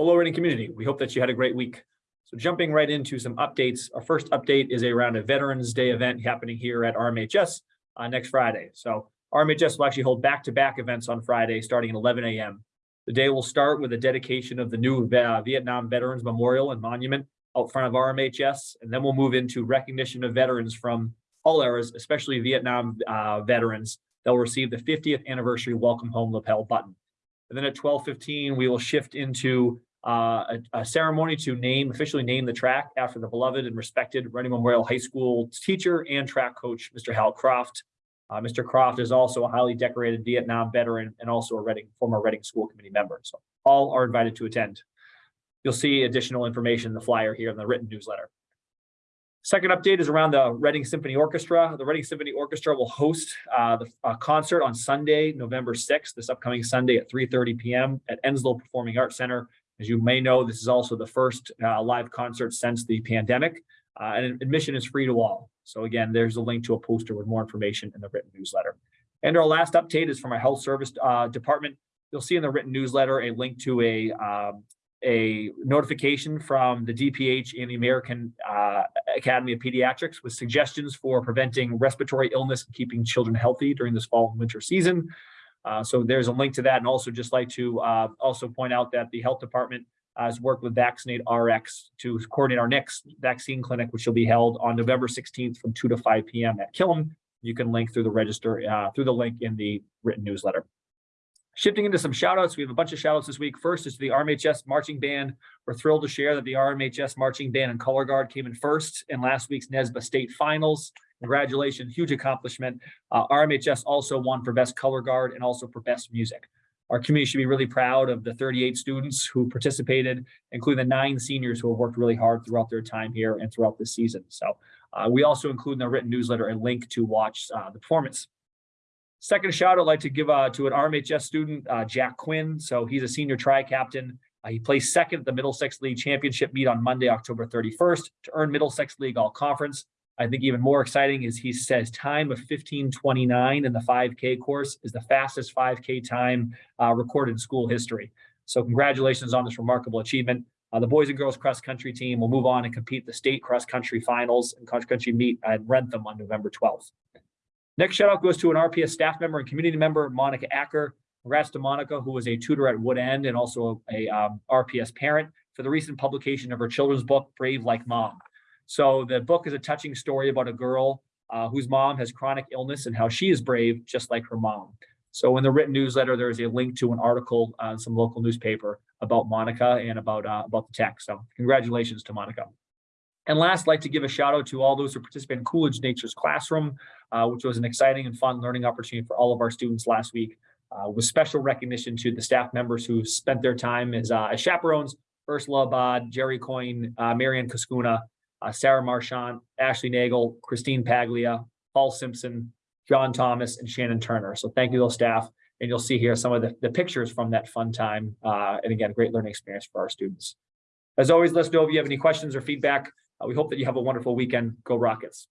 Hello, Reading community. We hope that you had a great week. So jumping right into some updates, our first update is around a Veterans Day event happening here at RMHS uh, next Friday. So RMHS will actually hold back-to-back events on Friday, starting at 11 a.m. The day will start with a dedication of the new uh, Vietnam Veterans Memorial and Monument out front of RMHS, and then we'll move into recognition of veterans from all eras, especially Vietnam uh, veterans that will receive the 50th anniversary welcome home lapel button. And then at 12:15, we will shift into uh, a, a, ceremony to name officially name the track after the beloved and respected Reading Memorial High School teacher and track coach, Mr. Hal Croft. Uh, Mr. Croft is also a highly decorated Vietnam veteran and also a Reading former Reading School Committee member. So all are invited to attend. You'll see additional information in the flyer here in the written newsletter. Second update is around the Reading Symphony Orchestra. The Reading Symphony Orchestra will host uh, the uh, concert on Sunday, November 6th, this upcoming Sunday at 3.30 p.m. at Enslow Performing Arts Center. As you may know, this is also the first uh, live concert since the pandemic, uh, and admission is free to all. So again, there's a link to a poster with more information in the written newsletter. And our last update is from our health service uh, department. You'll see in the written newsletter a link to a um, a notification from the DPH and the American uh, Academy of Pediatrics with suggestions for preventing respiratory illness and keeping children healthy during this fall and winter season. Uh, so there's a link to that. And also just like to uh, also point out that the health department has worked with Vaccinate RX to coordinate our next vaccine clinic, which will be held on November 16th from 2 to 5 p.m. at Killam. You can link through the register, uh, through the link in the written newsletter. Shifting into some shout outs, we have a bunch of shout outs this week. First is to the RMHS Marching Band. We're thrilled to share that the RMHS Marching Band and Color Guard came in first in last week's NESBA State Finals. Congratulations, huge accomplishment. Uh, RMHS also won for Best Color Guard and also for Best Music. Our community should be really proud of the 38 students who participated, including the nine seniors who have worked really hard throughout their time here and throughout the season. So uh, we also include in our written newsletter a link to watch uh, the performance. Second shout I'd like to give uh, to an RMHS student, uh, Jack Quinn. So he's a senior tri-captain. Uh, he placed second at the Middlesex League Championship meet on Monday, October 31st to earn Middlesex League All Conference. I think even more exciting is he says time of 1529 in the 5K course is the fastest 5K time uh, recorded in school history. So congratulations on this remarkable achievement. Uh, the boys and girls cross country team will move on and compete the state cross country finals and cross country meet at Wrentham on November 12th. Next shout out goes to an RPS staff member and community member, Monica Acker. Congrats to Monica, who was a tutor at Wood End and also a um, RPS parent for the recent publication of her children's book, Brave Like Mom. So the book is a touching story about a girl uh, whose mom has chronic illness and how she is brave, just like her mom. So in the written newsletter, there is a link to an article on some local newspaper about Monica and about, uh, about the text. So congratulations to Monica. And last, I'd like to give a shout out to all those who participated in Coolidge Nature's Classroom, uh, which was an exciting and fun learning opportunity for all of our students last week, uh, with special recognition to the staff members who spent their time as, uh, as chaperones, Ursula Abad, Jerry Coyne, uh, Marianne Kaskuna, uh, Sarah Marchant, Ashley Nagel, Christine Paglia, Paul Simpson, John Thomas, and Shannon Turner. So thank you, to those staff. And you'll see here some of the, the pictures from that fun time. Uh, and again, great learning experience for our students. As always, let us know if you have any questions or feedback. Uh, we hope that you have a wonderful weekend. Go Rockets.